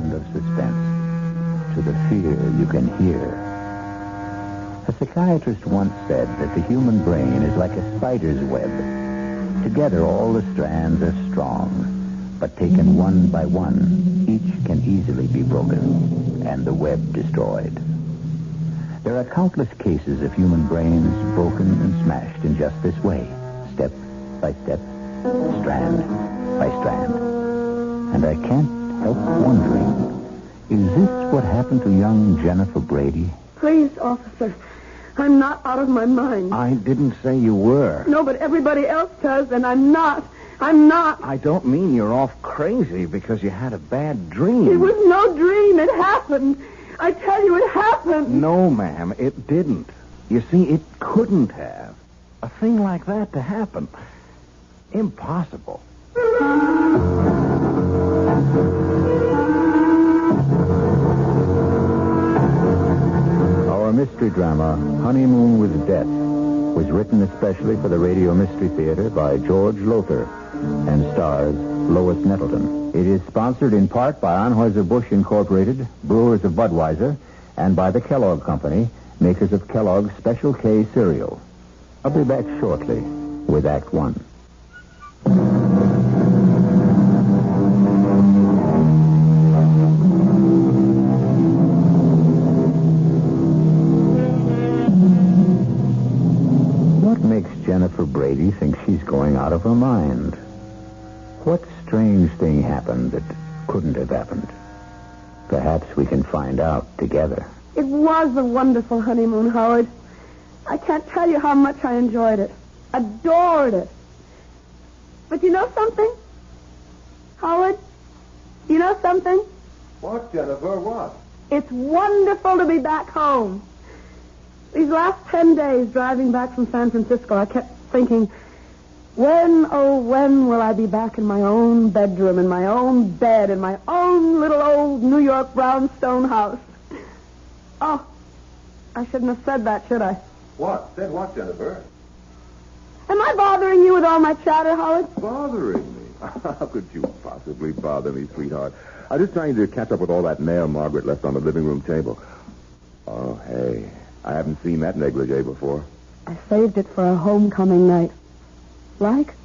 sound of suspense, to the fear you can hear. A psychiatrist once said that the human brain is like a spider's web. Together, all the strands are strong, but taken one by one, each can easily be broken and the web destroyed. There are countless cases of human brains broken and smashed in just this way, step by step, strand by strand. And I can't help wondering, is this what happened to young Jennifer Brady? Please, officer. I'm not out of my mind. I didn't say you were. No, but everybody else does, and I'm not. I'm not. I don't mean you're off crazy because you had a bad dream. It was no dream. It happened. I tell you, it happened. No, ma'am, it didn't. You see, it couldn't have. A thing like that to happen. Impossible. Drama, Honeymoon with Death, was written especially for the Radio Mystery Theater by George Lowther and stars Lois Nettleton. It is sponsored in part by Anheuser-Busch Incorporated, Brewers of Budweiser, and by the Kellogg Company, makers of Kellogg's Special K cereal. I'll be back shortly with Act One. Of her mind? What strange thing happened that couldn't have happened? Perhaps we can find out together. It was a wonderful honeymoon, Howard. I can't tell you how much I enjoyed it. Adored it. But you know something? Howard, you know something? What, Jennifer? What? It's wonderful to be back home. These last ten days driving back from San Francisco, I kept thinking, when, oh, when will I be back in my own bedroom, in my own bed, in my own little old New York brownstone house? Oh, I shouldn't have said that, should I? What? Said what, Jennifer? Am I bothering you with all my chatter, Howard? Bothering me? How could you possibly bother me, sweetheart? I'm just trying to catch up with all that mail Margaret left on the living room table. Oh, hey. I haven't seen that negligee before. I saved it for a homecoming night. Like?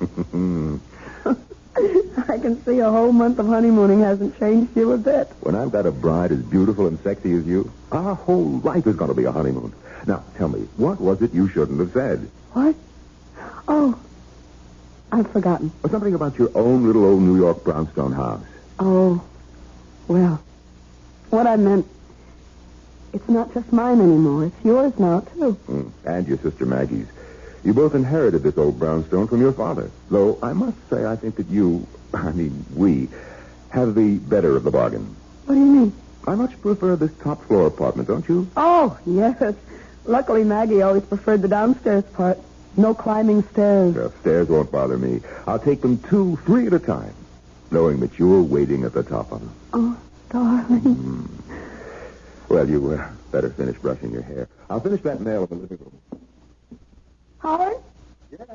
I can see a whole month of honeymooning hasn't changed you a bit. When I've got a bride as beautiful and sexy as you, our whole life is going to be a honeymoon. Now, tell me, what was it you shouldn't have said? What? Oh, I've forgotten. Or something about your own little old New York brownstone house. Oh, well, what I meant, it's not just mine anymore. It's yours now, too. Mm, and your sister Maggie's. You both inherited this old brownstone from your father. Though I must say I think that you, I mean we, have the better of the bargain. What do you mean? I much prefer this top floor apartment, don't you? Oh, yes. Luckily, Maggie always preferred the downstairs part. No climbing stairs. The stairs won't bother me. I'll take them two, three at a time, knowing that you're waiting at the top of them. Oh, darling. Well, you uh, better finish brushing your hair. I'll finish that mail in the living room. Howard, Yes.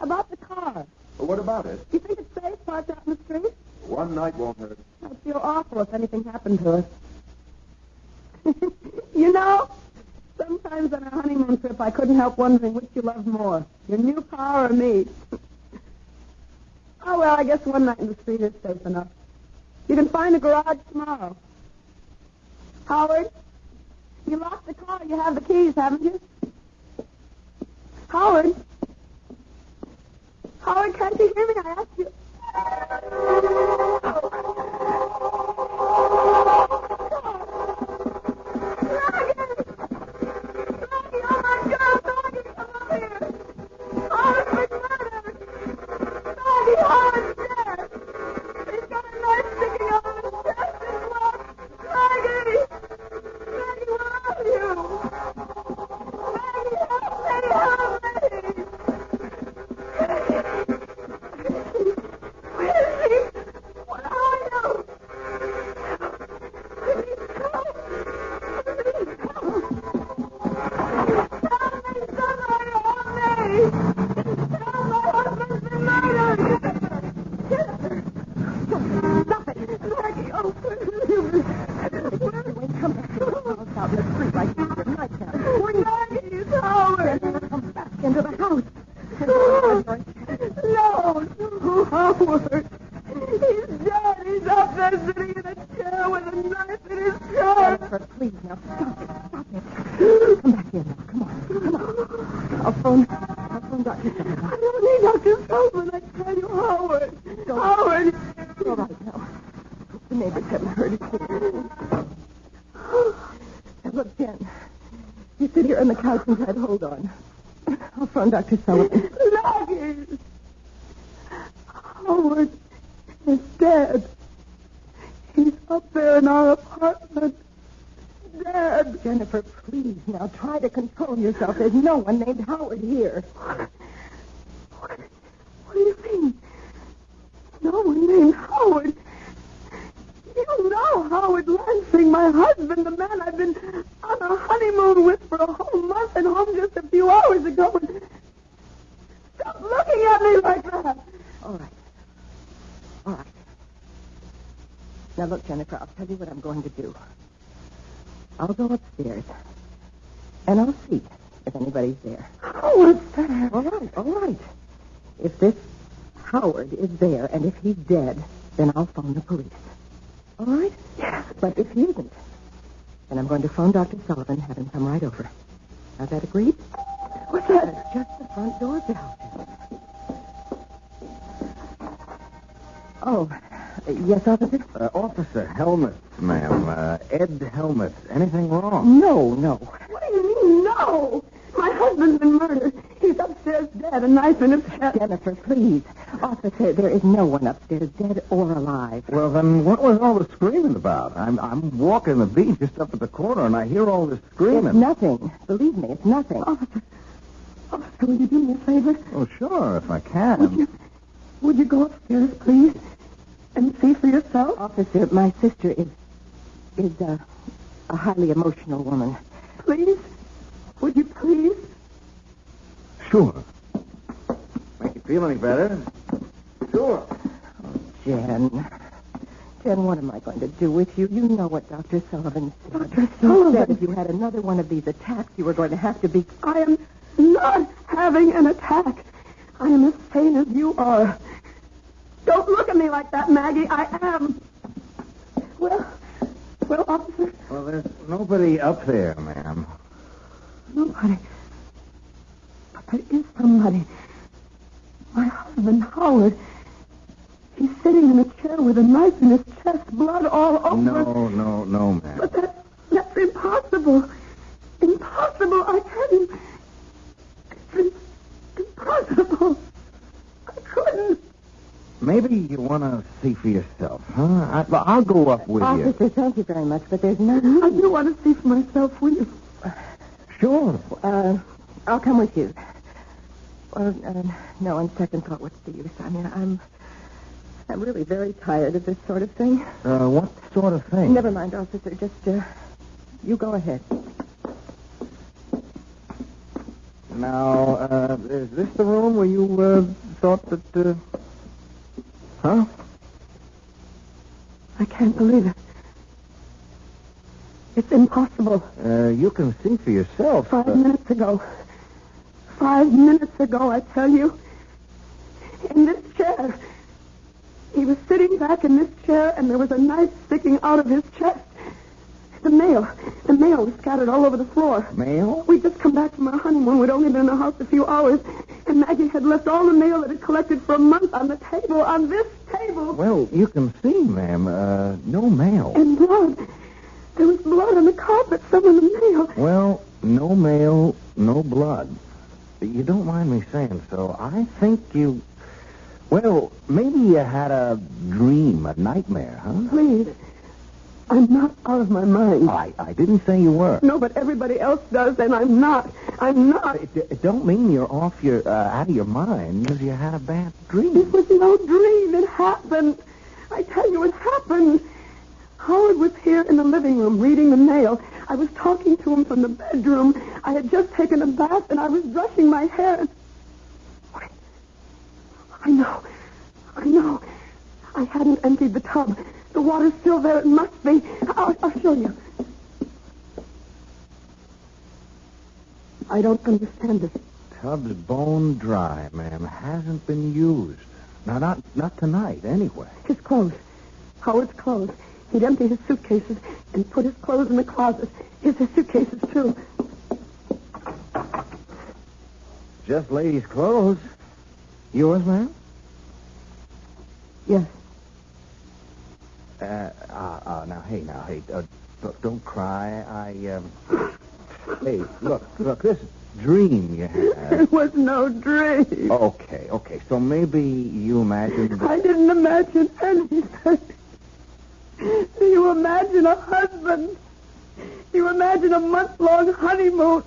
about the car. Well, what about it? You think it's safe parked out in the street? One night won't hurt. I'd feel awful if anything happened to us. you know, sometimes on a honeymoon trip, I couldn't help wondering which you loved more, your new car or me. oh, well, I guess one night in the street is safe enough. You can find a garage tomorrow. Howard, you locked the car. You have the keys, haven't you? Howard? Howard, can't you hear me? I asked you. poor But if he isn't, then I'm going to phone Dr. Sullivan, and have him come right over. Now, that agreed? What's that? It's just the front door bell. Oh, yes, officer? Uh, Officer Helmut, ma'am. Uh, Ed Helmut. Anything wrong? No, no. What do you mean, no? My husband's been murdered. He's upstairs dead, a knife in his head. Jennifer, please. Officer, there is no one upstairs, dead or alive. Well, then what was all the screaming about? I'm I'm walking the beat just up at the corner, and I hear all this screaming. It's nothing. Believe me, it's nothing. Officer, officer, will you do me a favor? Oh, sure, if I can. Would you, would you go upstairs, please, and see for yourself? Officer, my sister is is uh, a highly emotional woman. Please? Would you please? Sure. Make you feel any better? Sure. Jen. Jen, what am I going to do with you? You know what Dr. Sullivan said. Dr. He Sullivan? said if you had another one of these attacks, you were going to have to be... I am not having an attack. I am as sane as you are. Don't look at me like that, Maggie. I am. Well, well, officer, Well, there's nobody up there, ma'am. nobody. But there is somebody. My husband, Howard. He's sitting in a chair with a knife in his chest, blood all over. No, no, no, ma'am. But that, that's impossible. Impossible, I you. It's impossible. I couldn't. Maybe you want to see for yourself, huh? I, I'll go up with you. Officer, thank you very much, but there's no I do want to see for myself, will you? Sure. Uh, I'll come with you. Well, uh, no, on second thought, what's the use? I mean, I'm... I'm really very tired of this sort of thing. Uh, what sort of thing? Never mind, officer. Just, uh, you go ahead. Now, uh, is this the room where you uh, thought that? Uh... Huh? I can't believe it. It's impossible. Uh, you can see for yourself. Five minutes ago. Five minutes ago, I tell you. In this chair. He was sitting back in this chair, and there was a knife sticking out of his chest. The mail. The mail was scattered all over the floor. Mail? We'd just come back from our honeymoon. We'd only been in the house a few hours. And Maggie had left all the mail that had collected for a month on the table, on this table. Well, you can see, ma'am. Uh, no mail. And blood. There was blood on the carpet, some of the mail. Well, no mail, no blood. You don't mind me saying so. I think you. Well, maybe you had a dream, a nightmare, huh? Please. I'm not out of my mind. I, I didn't say you were. No, but everybody else does, and I'm not. I'm not. It, it don't mean you're off your uh, out of your mind because you had a bad dream. It was no dream. It happened. I tell you, it happened. Howard was here in the living room reading the mail. I was talking to him from the bedroom. I had just taken a bath, and I was brushing my hair. And... I know. I know. I hadn't emptied the tub. The water's still there. It must be. I'll, I'll show you. I don't understand this. Tub's bone dry, ma'am. Hasn't been used. Now, not not tonight, anyway. His clothes. Howard's clothes. He'd empty his suitcases and put his clothes in the closet. Here's his suitcases, too. just ladies' clothes. Yours, ma'am? Yes. Uh, uh, uh, now, hey, now, hey, uh, don't, don't cry. I, um... Hey, look, look, this dream you had. It was no dream. Okay, okay, so maybe you imagined... I didn't imagine anything. Do you imagine a husband? Do you imagine a month-long honeymoon?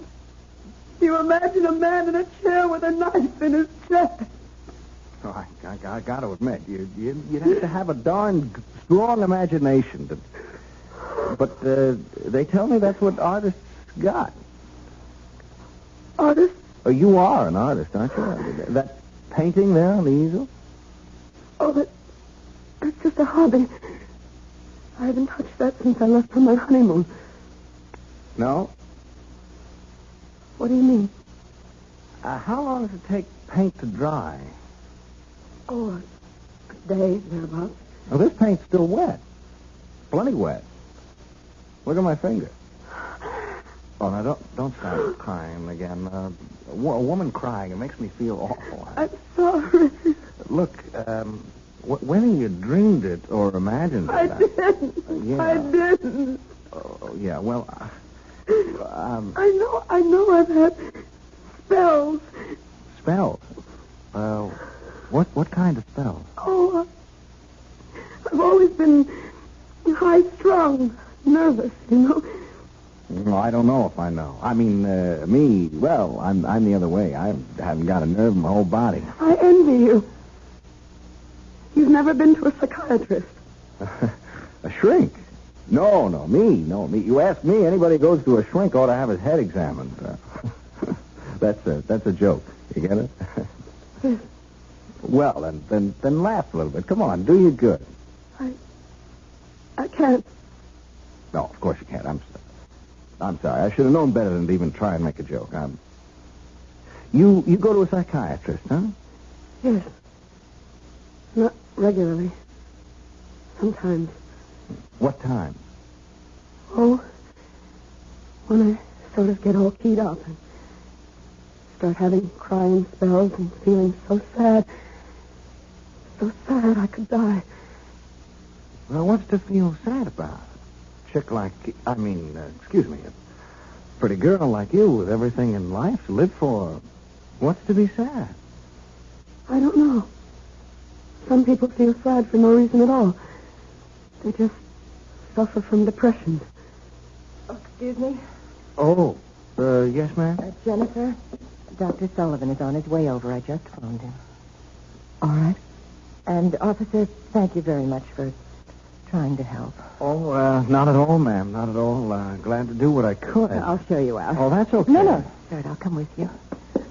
Do you imagine a man in a chair with a knife in his chest? Oh, I, I, I got to admit, you, you, you'd have to have a darn strong imagination. To, but uh, they tell me that's what artists got. Artist? Oh, you are an artist, aren't you? That painting there on the easel? Oh, that, that's just a hobby. I haven't touched that since I left for my honeymoon. No? What do you mean? Uh, how long does it take paint to dry? Oh, a day, thereabouts. Oh, this paint's still wet. Plenty wet. Look at my finger. Oh, now don't don't start crying again. Uh, a, woman crying, it makes me feel awful. I'm sorry. Look, um, wh- whether you dreamed it or imagined it, I didn't. Yeah. I didn't. Oh, yeah, well, uh, um, I know, I know I've had spells. spells. Uh, what what kind of spell? Oh, uh, I've always been high strung, nervous, you know. No, I don't know if I know. I mean, uh, me, well, I'm I'm the other way. I haven't got a nerve in my whole body. I envy you. You've never been to a psychiatrist. a shrink? No, no, me, no, me. You ask me, anybody who goes to a shrink ought to have his head examined. Uh, that's a that's a joke. You get it? Well, then, then then laugh a little bit. Come on, do you good. I, I can't. No, of course you can't. I'm sorry. I'm sorry. I should have known better than to even try and make a joke. I'm... You you go to a psychiatrist, huh? Yes. Not regularly. Sometimes. What time? Oh, when I sort of get all keyed up and start having crying spells and feeling so sad. So sad I could die. Well, what's to feel sad about? Chick like, I mean, uh, excuse me, a pretty girl like you with everything in life to live for. What's to be sad? I don't know. Some people feel sad for no reason at all. They just suffer from depression. Oh, excuse me, Oh, uh, yes, ma'am? uh, Jennifer. Dr. Sullivan is on his way over. I just phoned him. All right. And, officer, thank you very much for trying to help. Oh, uh, not at all, ma'am. Not at all. Uh, glad to do what I could. I'll show you out. Oh, that's okay. No, no, Sir, I'll come with you.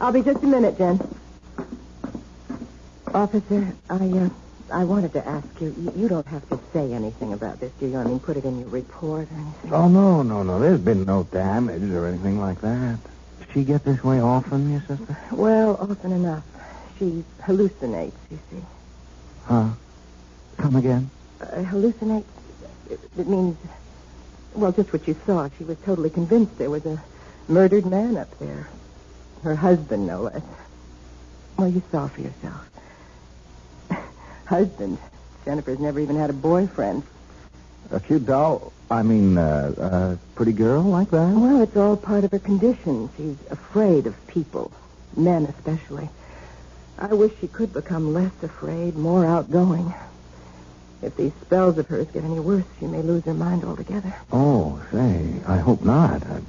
I'll be just a minute, Jen. Officer, I, uh, I wanted to ask you, you, you don't have to say anything about this, do you? I mean, put it in your report or anything. Oh, no, no, no. There's been no damage or anything like that. Does she get this way often, your sister? Well, often enough. She hallucinates, you see. Huh? Come again? Uh, hallucinates, it, it means, well, just what you saw. She was totally convinced there was a murdered man up there. Her husband, no less. Well, you saw for yourself. husband. Jennifer's never even had a boyfriend. A cute doll? I mean, uh, a pretty girl like that? Well, it's all part of her condition. She's afraid of people, men especially. I wish she could become less afraid, more outgoing. If these spells of hers get any worse, she may lose her mind altogether. Oh, say, I hope not. A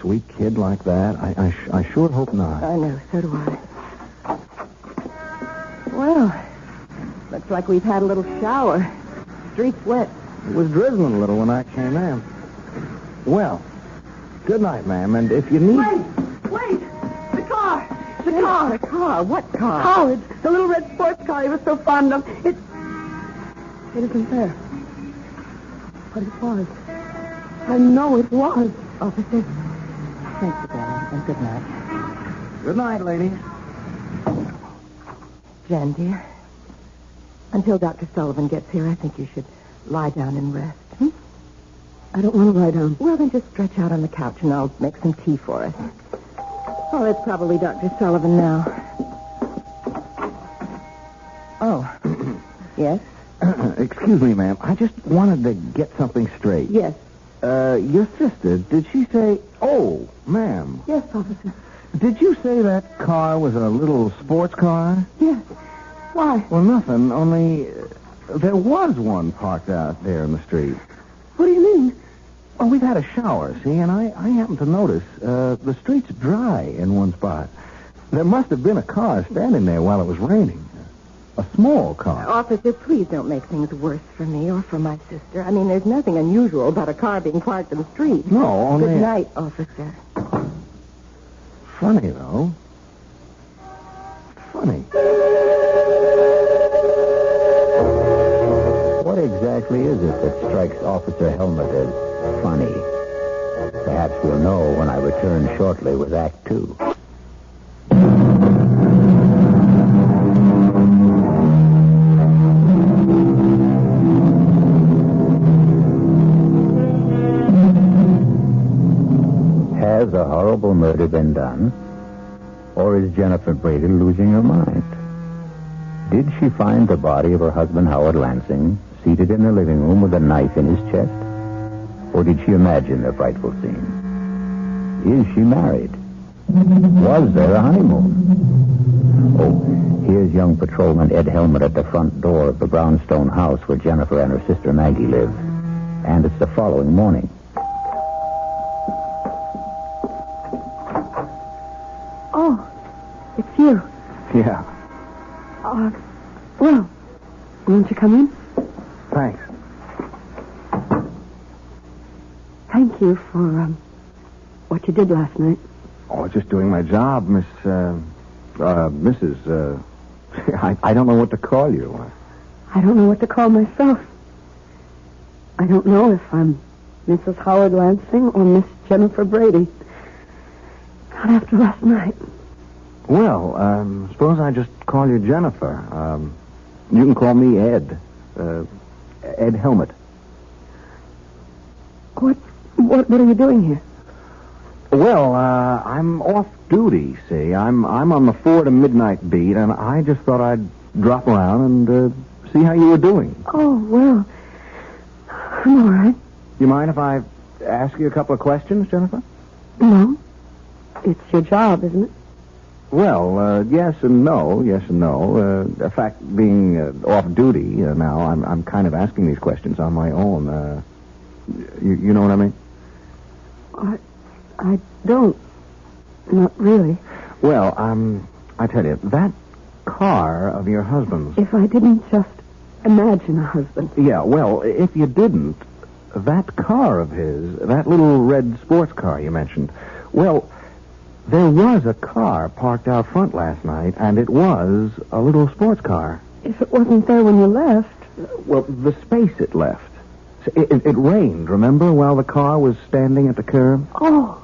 sweet kid like that. I, I, sh- I sure hope not. I know, so do I. Well, looks like we've had a little shower. Street's wet. It was drizzling a little when I came in. Well, good night, ma'am. And if you need... Wait! Wait! The car! The car! The car? What car? Howard, the little red sports car he was so fond of. It. It isn't there. But it was. I know it was. Officer, thanks again, and good night. Good night, ladies. Jen, dear, until Dr. Sullivan gets here, I think you should lie down and rest. Hmm? I don't want to lie down. Well, then just stretch out on the couch, and I'll make some tea for us. Oh, it's probably Dr. Sullivan now. Oh. yes? Excuse me, ma'am. I just wanted to get something straight. Yes. Uh, your sister, did she say... Oh, ma'am. Yes, officer. Did you say that car was a little sports car? Yes. Why? Well, nothing, only uh, there was one parked out there in the street. What do you mean? Oh, we've had a shower, see, and I, I happened to notice uh, the street's dry in one spot. There must have been a car standing there while it was raining. A small car. Officer, please don't make things worse for me or for my sister. I mean, there's nothing unusual about a car being parked in the street. No, only... Good night, officer. Funny, though. Funny. What exactly is it that strikes Officer Helmut as funny? Perhaps we'll know when I return shortly with Act Two. Has a horrible murder been done? Or is Jennifer Brady losing her mind? Did she find the body of her husband, Howard Lansing, seated in the living room with a knife in his chest? Or did she imagine the frightful scene? Is she married? Was there a honeymoon? Oh, here's young patrolman Ed Helmut at the front door of the brownstone house where Jennifer and her sister Maggie live. And it's the following morning. Oh, it's you. Yeah, Uh, well, won't you come in? thanks. Thank you for um, what you did last night. Oh, just doing my job, Miss, uh, uh, Mrs., uh, I, I don't know what to call you. I don't know what to call myself. I don't know if I'm Mrs. Howard Lansing or Miss Jennifer Brady. Not after last night. Well, um, suppose I just call you Jennifer. Um, you can call me Ed. Uh, Ed Helmut. What, what, what are you doing here? Well, uh, I'm off duty, see. I'm I'm on the four to midnight beat, and I just thought I'd drop around and uh, see how you were doing. Oh, well, I'm all right. You mind if I ask you a couple of questions, Jennifer? No. It's your job, isn't it? Well, uh, yes and no, yes and no. Uh, in fact, being uh, off duty uh, now, I'm I'm kind of asking these questions on my own. Uh, you, you know what I mean? I, I don't. Not really. Well, um, I tell you, that car of your husband's. If I didn't just imagine a husband. Yeah, well, if you didn't, that car of his, that little red sports car you mentioned, well, there was a car parked out front last night, and it was a little sports car. If it wasn't there when you left, Well, the space it left. It, it, it rained, remember, while the car was standing at the curb? oh,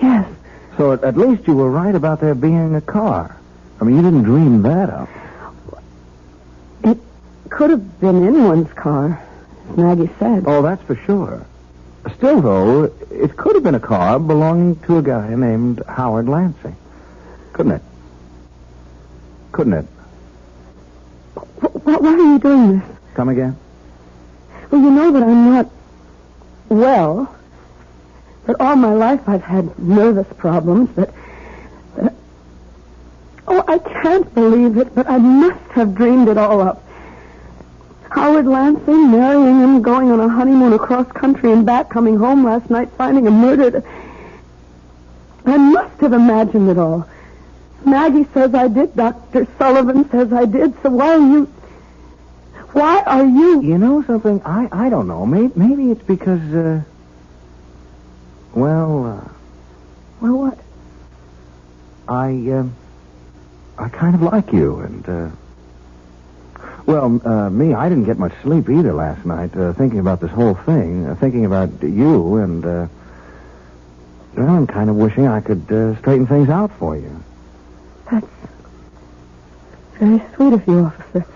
yes. So at, at least you were right about there being a car. I mean, you didn't dream that up. It could have been anyone's car, as Maggie said. Oh, that's for sure. Still, though, it could have been a car belonging to a guy named Howard Lansing. Couldn't it? Couldn't it? Wh- wh- why are you doing this? Come again? Well, you know that I'm not well. That all my life I've had nervous problems. That, that. Uh, oh, I can't believe it, but I must have dreamed it all up. Howard Lansing marrying him, going on a honeymoon across country and back, coming home last night, finding him murdered. I must have imagined it all. Maggie says I did. Dr. Sullivan says I did. So why are you. Why are you. You know something? I, I don't know. Maybe, maybe it's because, uh, well, uh, Well, what? I, um, I kind of like you, and, uh, well, uh, me, I didn't get much sleep either last night, uh, thinking about this whole thing, uh, thinking about you, and, uh, well, I'm kind of wishing I could, uh, straighten things out for you. That's very sweet of you, officer.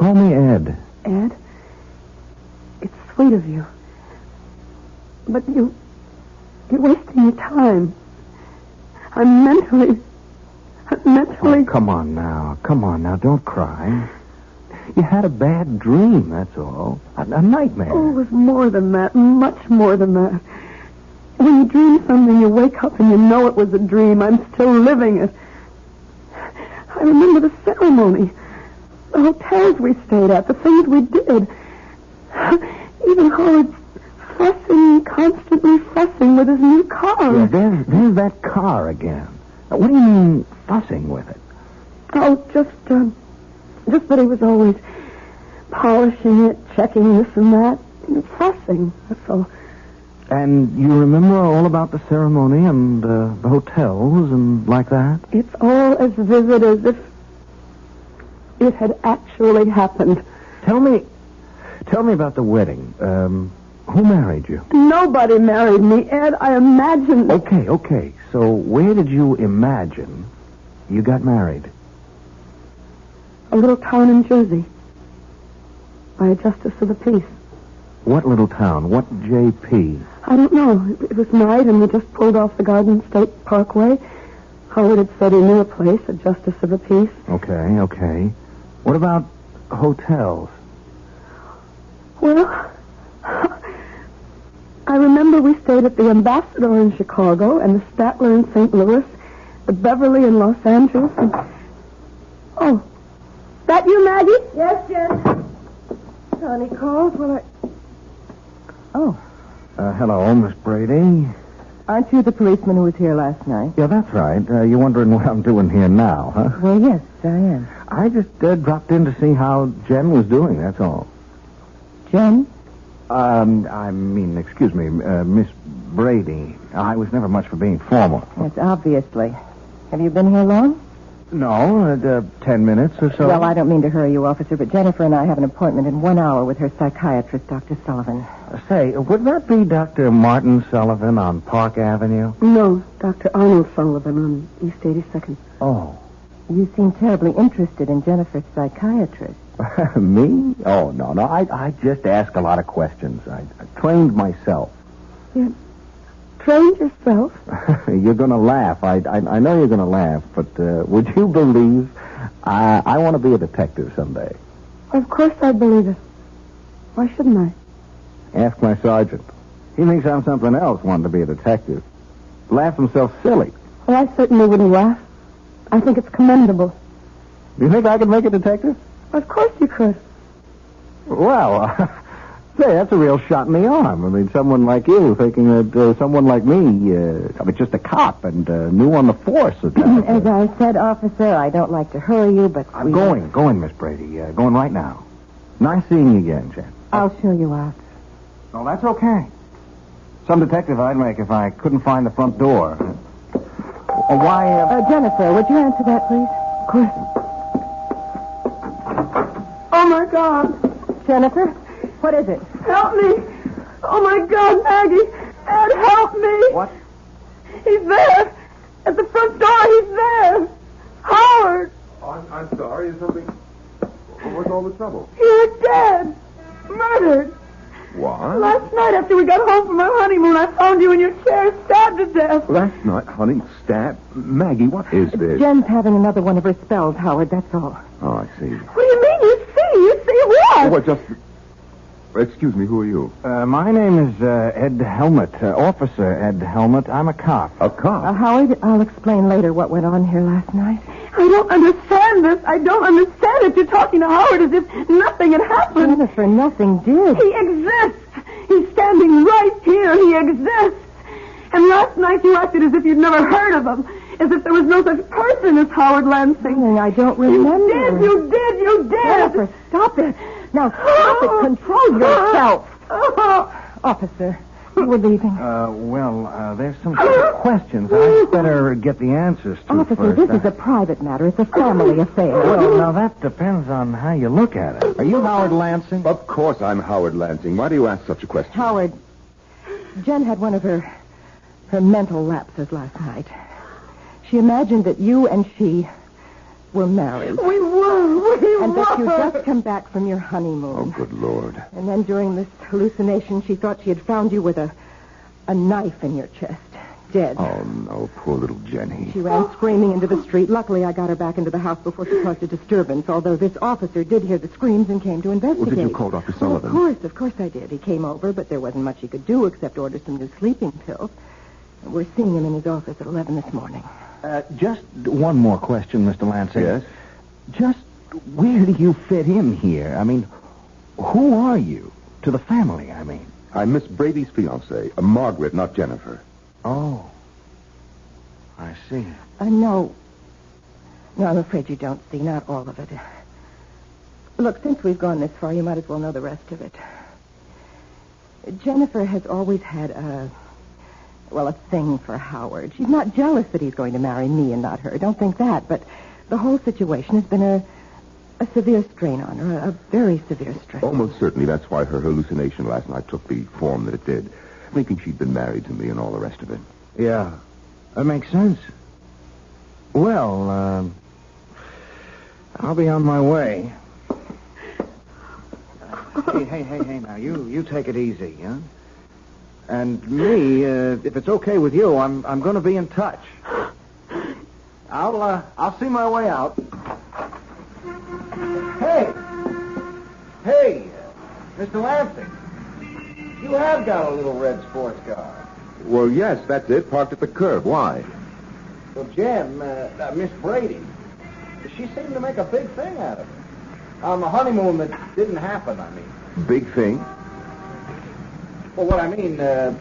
Call me Ed. Ed, it's sweet of you. But you, you're wasting your time. I'm mentally, I'm mentally. Oh, come on now. Come on now. Don't cry. You had a bad dream, that's all. A, a nightmare. Oh, it was more than that, much more than that. When you dream something, you wake up and you know it was a dream. I'm still living it. I remember the ceremony, the hotels we stayed at, the things we did. Even Howard fussing, constantly fussing with his new car. Yeah, there's, there's that car again. Uh, What do you mean fussing with it? Oh, just, um, just that he was always polishing it, checking this and that, fussing. That's all. And you remember all about the ceremony and uh, the hotels and like that? It's all as vivid as if it had actually happened. Tell me, tell me about the wedding. Um, who married you? Nobody married me, Ed. I imagined. Okay, okay. So where did you imagine you got married? A little town in Jersey. By a justice of the peace. What little town? What JP? I don't know. It, it was night, and we just pulled off the Garden State Parkway. Howard had said he knew a place, a justice of the peace. Okay, okay. What about hotels? Well, I remember we stayed at the Ambassador in Chicago and the Statler in St. Louis, the Beverly in Los Angeles, and... Oh, that you, Maggie? Yes, Jen. Connie called. Well, I... Oh, Uh, hello, Miss Brady. Aren't you the policeman who was here last night? Yeah, that's right. Uh, you're wondering what I'm doing here now, huh? Well, yes, I am. I just uh, dropped in to see how Jen was doing, that's all. Jen? Um, I mean, excuse me, uh, Miss Brady. I was never much for being formal. Yes, obviously. Have you been here long? No, uh, uh, ten minutes or so. Well, I don't mean to hurry you, officer, but Jennifer and I have an appointment in one hour with her psychiatrist, Dr. Sullivan. Say, would that be Dr. Martin Sullivan on Park Avenue? No, Dr. Arnold Sullivan on East 82nd. Oh. You seem terribly interested in Jennifer's psychiatrist. Me? Oh, no, no. I, I just ask a lot of questions. I, I trained myself. You Trained yourself? you're going to laugh. I, I, I know you're going to laugh, but uh, would you believe I, I want to be a detective someday? Of course I believe it. Why shouldn't I? Ask my sergeant. He thinks I'm something else, wanting to be a detective. Laughs himself silly. Well, I certainly wouldn't laugh. I think it's commendable. Do you think I could make a detective? Of course you could. Well, say, that's a real shot in the arm. I mean, someone like you thinking that uh, someone like me, uh, I mean, just a cop and uh, new on the force. As I said, officer, I don't like to hurry you, but I'm going, going, Miss Brady. Uh, going right now. Nice seeing you again, Jen. I'll show you out. Oh, that's okay. Some detective I'd make if I couldn't find the front door. Uh, why, uh... Uh, Jennifer, would you answer that, please? Of course. Oh, my God. Jennifer, what is it? Help me. Oh, my God, Maggie. Ed, help me. What? He's there. At the front door, he's there. Howard, Oh, I'm, I'm sorry. Is something... What's all the trouble? you're dead. Murdered. What? Last night after we got home from our honeymoon, I found you in your chair, stabbed to death. Last night, honey, stab. Maggie, what is this? Jen's having another one of her spells, Howard, that's all. Oh, I see. What do you mean? You see? You see what? Oh, well, just... Excuse me, who are you? Uh, my name is uh, Ed Helmut, uh, Officer Ed Helmut. I'm a cop. A cop. Uh, Howard, I'll explain later what went on here last night. I don't understand this. I don't understand it. You're talking to Howard as if nothing had happened. Jennifer, nothing did. He exists. He's standing right here. He exists. And last night you acted as if you'd never heard of him. As if there was no such person as Howard Lansing. I don't remember. You did. You did. You did. Jennifer, stop it. Now stop it. Control yourself. Oh. Officer, were leaving. Uh, well, uh, there's some questions. I'd better get the answers to Officer, first. this Uh, is a private matter. It's a family affair. Well, now that depends on how you look at it. Are you Howard Lansing? Of course I'm Howard Lansing. Why do you ask such a question? Howard, Jen had one of her her mental lapses last night. She imagined that you and she were married. We were. We And were. that you just come back from your honeymoon. Oh, good Lord. And then during this hallucination, she thought she had found you with a, a knife in your chest. dead. Oh, no. Poor little Jenny. She ran oh. screaming into the street. Luckily, I got her back into the house before she caused a disturbance, although this officer did hear the screams and came to investigate. you call Dr. Oh, Sullivan? of course, of course I did. He came over, but there wasn't much he could do except order some new sleeping pills. We're seeing him in his office at 11 this morning. Uh, just one more question, Mr. Lansing. Yes? Just where do you fit in here? I mean, who are you? To the family, I mean. I'm Miss Brady's fiancée, uh, Margaret, not Jennifer. Oh. I see. Uh, no. No, I'm afraid you don't see. Not all of it. Look, since we've gone this far, you might as well know the rest of it. Jennifer has always had a, well, a thing for Howard. She's not jealous that he's going to marry me and not her. Don't think that. But the whole situation has been a, a severe strain on her, a very severe strain. Almost certainly that's why her hallucination last night took the form that it did, thinking she'd been married to me and all the rest of it. Yeah. That makes sense. Well, um, I'll be on my way. hey, hey, hey, hey, now, you, you take it easy, huh? And me, uh, if it's okay with you, I'm, I'm going to be in touch. I'll, uh, I'll see my way out. Hey! Hey! Mr. Lansing! You have got a little red sports car. Well, yes, that's it. Parked at the curb. Why? Well, Jim, uh, uh, Miss Brady, she seemed to make a big thing out of it. On the honeymoon that didn't happen, I mean. Big thing. Well, what I mean, uh,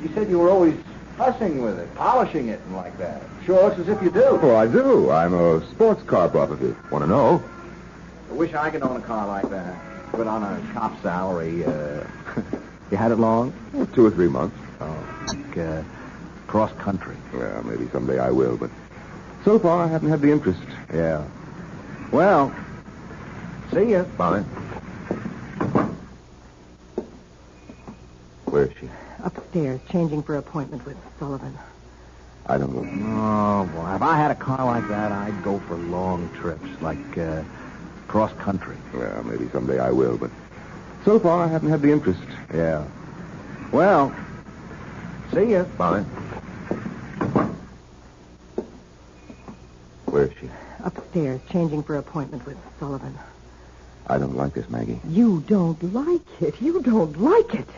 she said you were always fussing with it, polishing it and like that. Sure looks as if you do. Oh, I do. I'm a sports car buff if you want to know. I wish I could own a car like that. But on a cop salary, uh, you had it long? Well, two or three months. Oh, like, uh, cross country. Well, maybe someday I will, but so far I haven't had the interest. Yeah. Well, see ya. Bye. Is she? Upstairs, changing for appointment with Sullivan. I don't know. Oh, boy. If I had a car like that, I'd go for long trips, like uh, cross country. Well, maybe someday I will, but so far I haven't had the interest. Yeah. Well, see you. Bye. Where is she? Upstairs, changing for appointment with Sullivan. I don't like this, Maggie. You don't like it. You don't like it.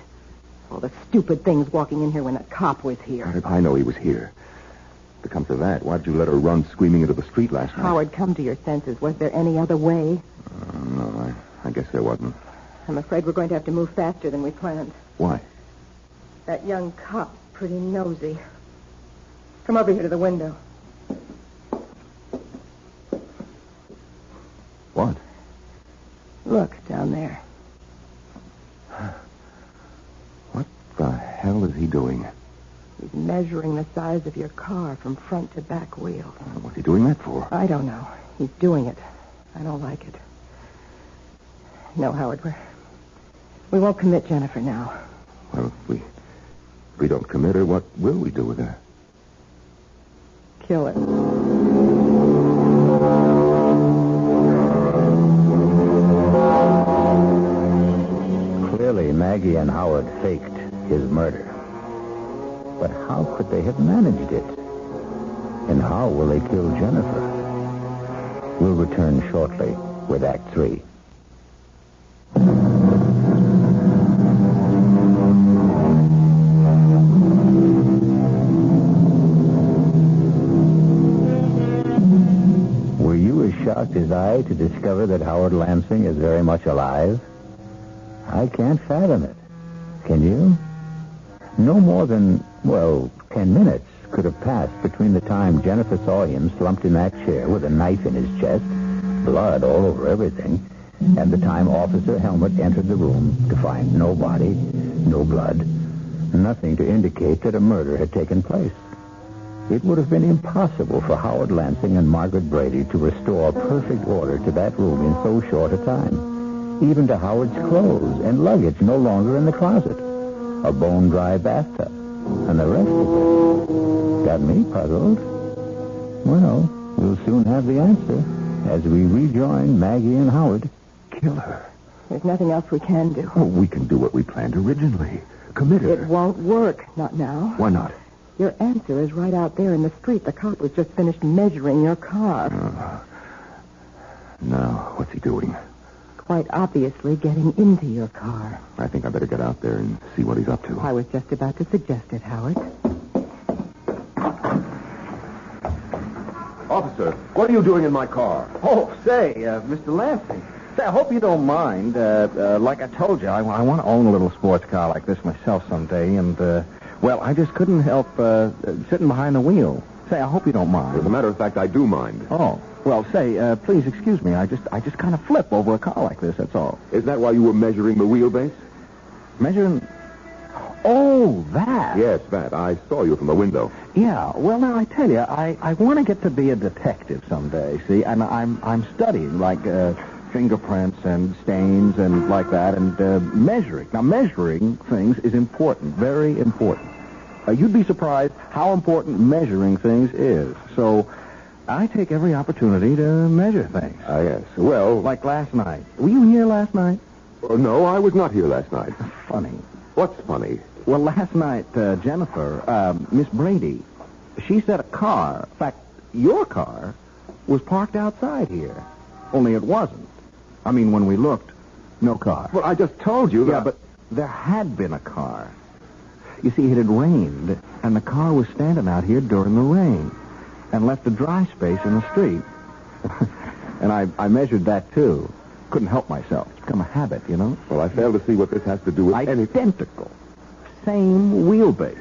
All the stupid things walking in here when a cop was here. How did I know he was here. If it comes to that, why'd you let her run screaming into the street last night? Howard, come to your senses. Was there any other way? Uh, no, I, I guess there wasn't. I'm afraid we're going to have to move faster than we planned. Why? That young cop, pretty nosy. Come over here to the window. What? Look down there. What the hell is he doing? He's measuring the size of your car from front to back wheel. What's he doing that for? I don't know. He's doing it. I don't like it. No, Howard, we're, we won't commit Jennifer now. Well, if we, if we don't commit her, what will we do with her? Kill her. Clearly, Maggie and Howard faked his murder. But how could they have managed it? And how will they kill Jennifer? We'll return shortly with Act Three. Were you as shocked as I to discover that Howard Lansing is very much alive? I can't fathom it. Can you? No more than, well, ten minutes could have passed between the time Jennifer saw him slumped in that chair with a knife in his chest, blood all over everything, and the time Officer Helmut entered the room to find no body, no blood, nothing to indicate that a murder had taken place. It would have been impossible for Howard Lansing and Margaret Brady to restore perfect order to that room in so short a time. Even to Howard's clothes and luggage no longer in the closet. A bone-dry bathtub. And the rest of it. Got me puzzled. Well, we'll soon have the answer as we rejoin Maggie and Howard. Kill her. There's nothing else we can do. Oh, we can do what we planned originally. Commit her. It won't work. Not now. Why not? Your answer is right out there in the street. The cop was just finished measuring your car. Uh, now, what's he doing? Quite obviously getting into your car. I think I better get out there and see what he's up to. I was just about to suggest it, Howard. Officer, what are you doing in my car? Oh, say, uh, Mr. Lansing. Say, I hope you don't mind. Uh, uh, like I told you, I, I want to own a little sports car like this myself someday, and, uh, well, I just couldn't help uh, sitting behind the wheel. Say, I hope you don't mind. As a matter of fact, I do mind. Oh, well, say, uh, please excuse me. I just, I just kind of flip over a car like this. That's all. Is that why you were measuring the wheelbase? Measuring. Oh, that. Yes, that. I saw you from the window. Yeah. Well, now I tell you, I, I want to get to be a detective someday. See, and I'm I'm studying like uh, fingerprints and stains and like that, and uh, measuring. Now, measuring things is important, very important. Uh, you'd be surprised how important measuring things is. So, I take every opportunity to measure things. Ah, yes. Well, Like last night. Were you here last night? oh, no, I was not here last night. Funny. What's funny? Well, last night, uh, Jennifer, um, Miss Brady, she said a car, in fact, your car, was parked outside here. Only it wasn't. I mean, when we looked, no car. Well, I just told you that. yeah, but there had been a car. You see, it had rained, and the car was standing out here during the rain and left a dry space in the street. and I, I measured that, too. Couldn't help myself. It's become a habit, you know? Well, I fail to see what this has to do with anything. Identical. Same wheelbase.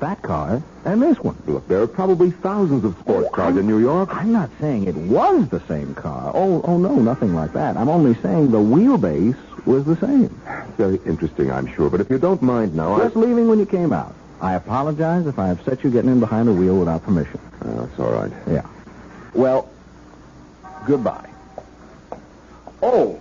That car and this one. Look, there are probably thousands of sports cars in New York. I'm not saying it was the same car. Oh, oh no, nothing like that. I'm only saying the wheelbase was the same. Very interesting, I'm sure. But if you don't mind now, I... Just leaving when you came out. I apologize if I have set you getting in behind the wheel without permission. Oh, it's all right. Yeah. Well, goodbye. Oh,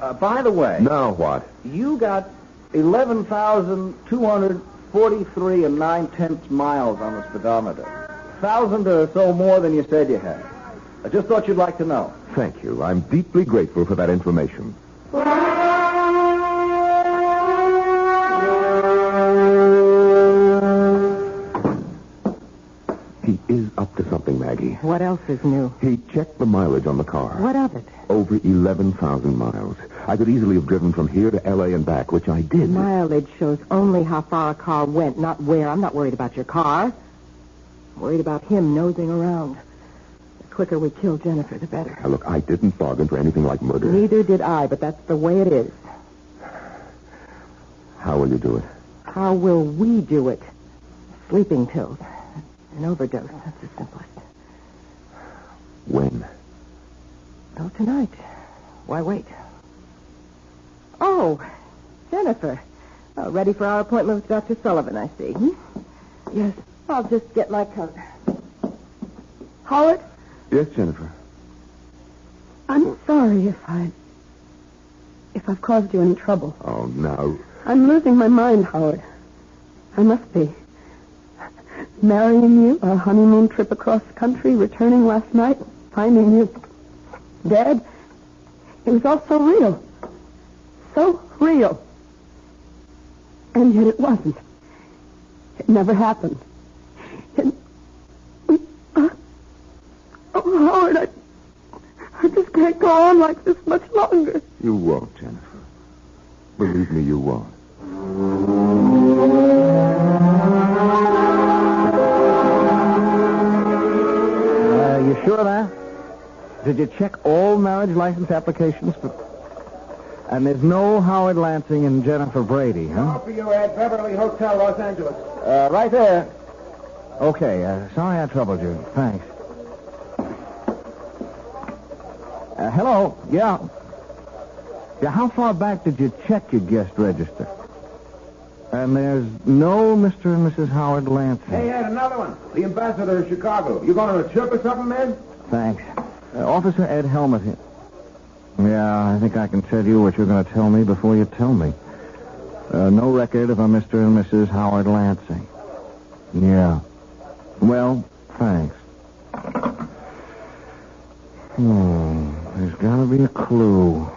uh, by the way, Now what? you got 11,243 and nine tenths miles on the speedometer. A Thousand or so more than you said you had. I just thought you'd like to know. Thank you. I'm deeply grateful for that information. He is up to something, Maggie. What else is new? He checked the mileage on the car. What of it? Over 11,000 miles. I could easily have driven from here to L.A. and back, which I did. Mileage shows only how far a car went, not where. I'm not worried about your car. I'm worried about him nosing around. The quicker we kill Jennifer, the better. Now, look, I didn't bargain for anything like murder. Neither did I, but that's the way it is. How will you do it? How will we do it? Sleeping pills. An overdose. That's the simplest. When? Oh, tonight. Why wait? Oh, Jennifer. Oh, ready for our appointment with Dr. Sullivan, I see. Hmm? Yes. I'll just get my coat. Howard, Yes, Jennifer. I'm sorry if I. if I've caused you any trouble. Oh, now. I'm losing my mind, Howard. I must be. Marrying you, a honeymoon trip across country, returning last night, finding you dead. It was all so real. So real. And yet it wasn't. It never happened. It... Uh, oh, Howard, I, I just can't go on like this much longer. You won't, Jennifer. Believe me, you won't. Sure of that? Did you check all marriage license applications? For... And there's no Howard Lansing and Jennifer Brady, huh? for you at Beverly Hotel, Los Angeles. Uh, right there. Okay, uh, sorry I troubled you. Thanks. Uh, hello? Yeah. Yeah, how far back did you check your guest register? And there's no Mr. and Mrs. Howard Lansing. Hey, Ed, another one. The ambassador of Chicago. You going on a trip or something, man? Thanks. Uh, Officer Ed Helmut here. Yeah, I think I can tell you what you're going to tell me before you tell me. Uh, no record of a Mr. and Mrs. Howard Lansing. Yeah. Well, thanks. Hmm. There's got to be a clue.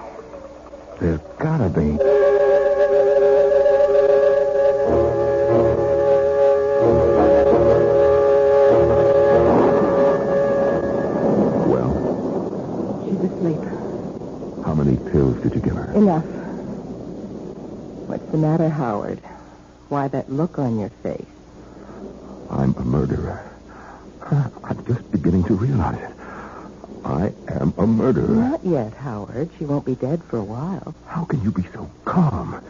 There's got to be. How many pills did you give her? Enough. What's the matter, Howard? Why that look on your face? I'm a murderer. I'm just beginning to realize it. I am a murderer. Not yet, Howard. She won't be dead for a while. How can you be so calm?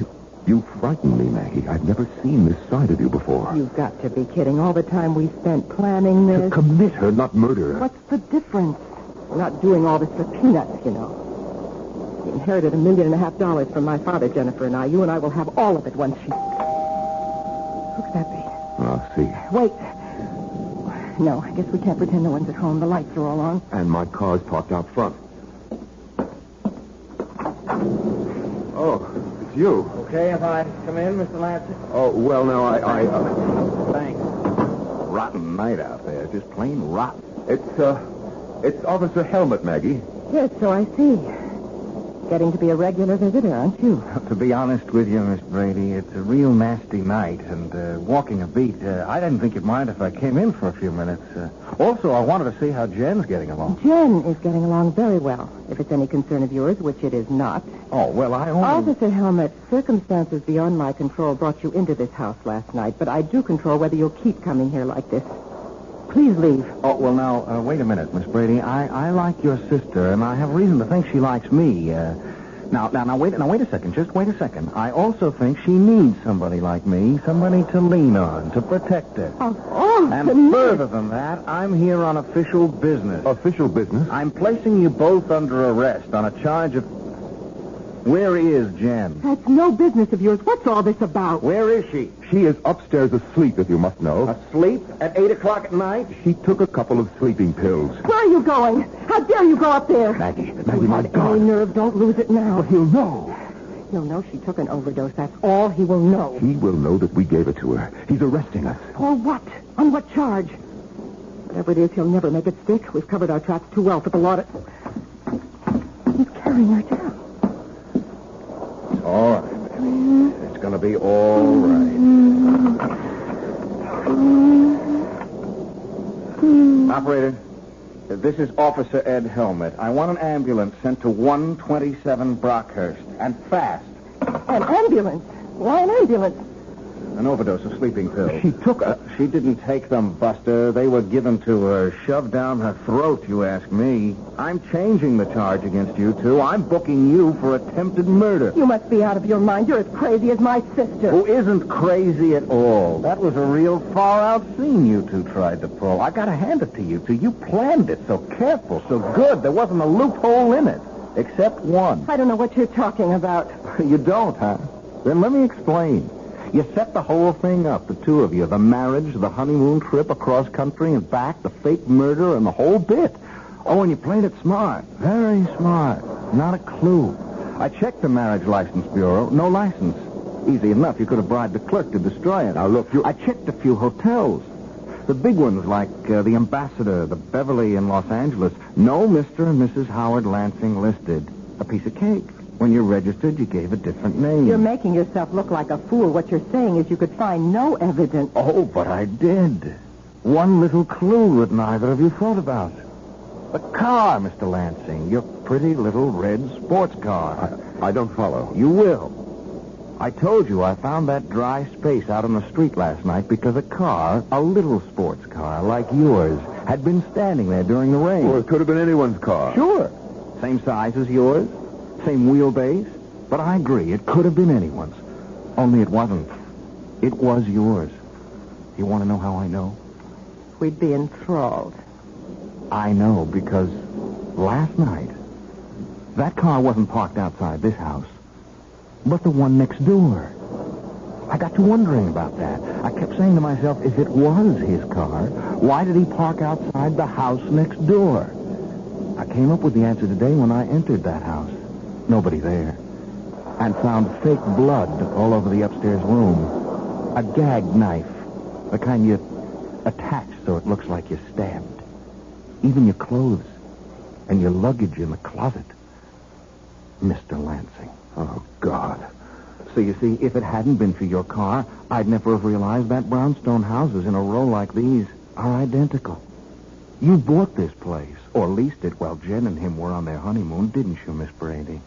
You, you frighten me, Maggie. I've never seen this side of you before. You've got to be kidding. All the time we spent planning this. To commit her, not murder her. What's the difference? We're not doing all this for peanuts, you know. We inherited a million and a half dollars from my father, Jennifer and I. You and I will have all of it once she... Who could that be? I'll see. Wait. No, I guess we can't pretend no one's at home. The lights are all on. And my car's parked out front. Oh, it's you. Okay if I come in, Mr. Lansing? Oh, well, now, I... I uh, Thanks. rotten night out there. Just plain rotten. It's, uh... It's Officer Helmut, Maggie. Yes, so I see. Getting to be a regular visitor, aren't you? To be honest with you, Miss Brady, it's a real nasty night, and uh, walking a beat, uh, I didn't think you'd mind if I came in for a few minutes. Uh, also, I wanted to see how Jen's getting along. Jen is getting along very well, if it's any concern of yours, which it is not. Oh, well, I only... Officer Helmut, circumstances beyond my control brought you into this house last night, but I do control whether you'll keep coming here like this. Please leave. Oh, well, now, uh, wait a minute, Miss Brady. I, I like your sister, and I have reason to think she likes me. Uh, now, now, now, wait, now, wait a second. Just wait a second. I also think she needs somebody like me, somebody to lean on, to protect her. Oh, oh And goodness. further than that, I'm here on official business. Official business? I'm placing you both under arrest on a charge of... Where is Jen? That's no business of yours. What's all this about? Where is she? She is upstairs asleep, if you must know. Asleep at 8 o'clock at night? She took a couple of sleeping pills. Where are you going? How dare you go up there? Maggie, Maggie, You my have God. Any nerve, don't lose it now. He'll know. He'll know she took an overdose. That's all he will know. He will know that we gave it to her. He's arresting us. For what? On what charge? Whatever it is, he'll never make it stick. We've covered our tracks too well for the law to... He's carrying her down. All right. It's going to be all right. Operator, this is Officer Ed Helmut. I want an ambulance sent to 127 Brockhurst, and fast. An ambulance? Why an ambulance? An overdose of sleeping pills. She took a... She didn't take them, Buster. They were given to her, shoved down her throat, you ask me. I'm changing the charge against you two. I'm booking you for attempted murder. You must be out of your mind. You're as crazy as my sister. Who isn't crazy at all. That was a real far-out scene you two tried to pull. I gotta hand it to you two. You planned it so careful, so good. There wasn't a loophole in it. Except one. I don't know what you're talking about. You don't, huh? Then let me explain. You set the whole thing up, the two of you. The marriage, the honeymoon trip across country and back, the fake murder, and the whole bit. Oh, and you played it smart. Very smart. Not a clue. I checked the Marriage License Bureau. No license. Easy enough. You could have bribed the clerk to destroy it. Now, look, you... I checked a few hotels. The big ones like uh, the Ambassador, the Beverly in Los Angeles. No Mr. and Mrs. Howard Lansing listed. A piece of cake. When you registered, you gave a different name. You're making yourself look like a fool. What you're saying is you could find no evidence. Oh, but I did. One little clue that neither of you thought about. The car, Mr. Lansing. Your pretty little red sports car. I, I don't follow. You will. I told you I found that dry space out on the street last night because a car, a little sports car like yours, had been standing there during the rain. Well, it could have been anyone's car. Sure. Same size as yours, same wheelbase. But I agree, it could have been anyone's. Only it wasn't. It was yours. You want to know how I know? We'd be enthralled. I know because last night, that car wasn't parked outside this house, but the one next door. I got to wondering about that. I kept saying to myself, if it was his car, why did he park outside the house next door? I came up with the answer today when I entered that house. Nobody there. And found fake blood all over the upstairs room. A gag knife. The kind you attach so it looks like you're stabbed. Even your clothes. And your luggage in the closet. Mr. Lansing. Oh, God. So you see, if it hadn't been for your car, I'd never have realized that brownstone houses in a row like these are identical. You bought this place, or leased it while Jen and him were on their honeymoon, didn't you, Miss Brady?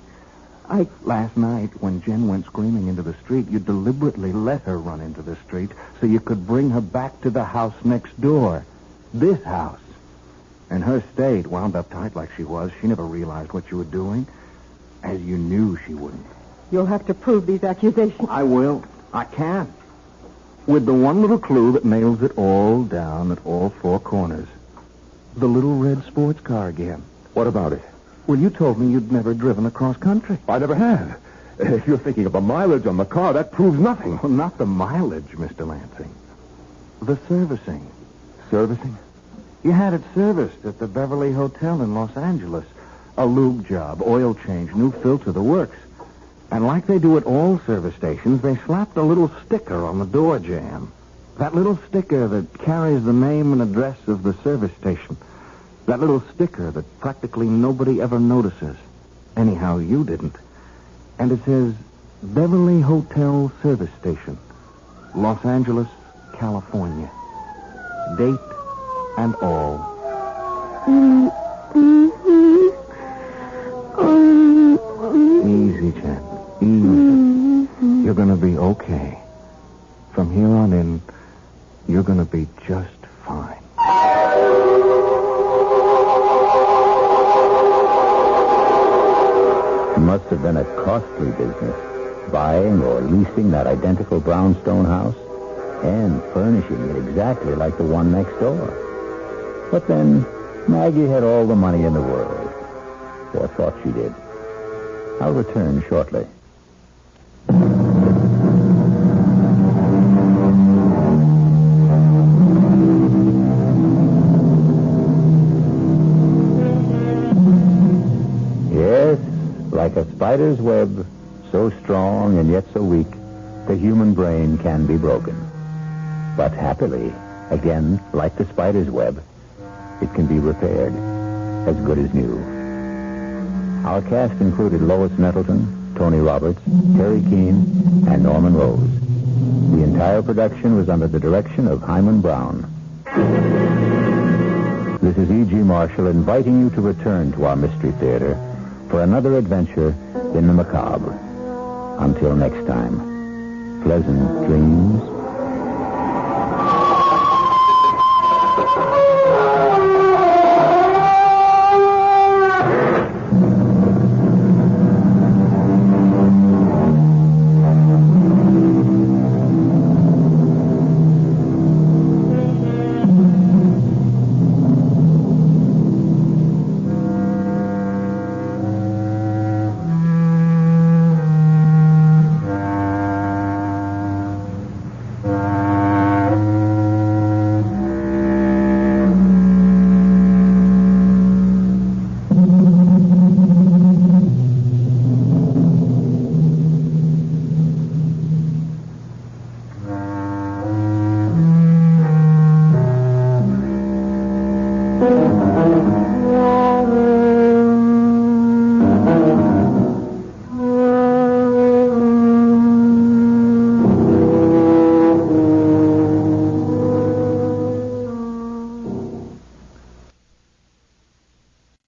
I... Last night, when Jen went screaming into the street, you deliberately let her run into the street so you could bring her back to the house next door. This house. In her state, wound up tight like she was, she never realized what you were doing, as you knew she wouldn't. You'll have to prove these accusations. I will. I can. With the one little clue that nails it all down at all four corners. The little red sports car again. What about it? Well, you told me you'd never driven across country. I never have. If you're thinking of the mileage on the car, that proves nothing. Well, not the mileage, Mr. Lansing. The servicing. Servicing? You had it serviced at the Beverly Hotel in Los Angeles. A lube job, oil change, new filter, the works. And like they do at all service stations, they slapped a little sticker on the door jamb. That little sticker that carries the name and address of the service station. That little sticker that practically nobody ever notices. Anyhow, you didn't. And it says Beverly Hotel Service Station, Los Angeles, California. Date and all. Easy, Jen. Easy. You're going to be okay. From here on in, you're going to be just fine. Have been a costly business, buying or leasing that identical brownstone house and furnishing it exactly like the one next door. But then, Maggie had all the money in the world, or thought she did. I'll return shortly. Spider's web, so strong and yet so weak, the human brain can be broken. But happily, again, like the spider's web, it can be repaired, as good as new. Our cast included Lois Nettleton, Tony Roberts, Teri Keane, and Norman Rose. The entire production was under the direction of Himan Brown. This is E.G. Marshall inviting you to return to our Mystery Theater for another adventure in the macabre. Until next time, pleasant dreams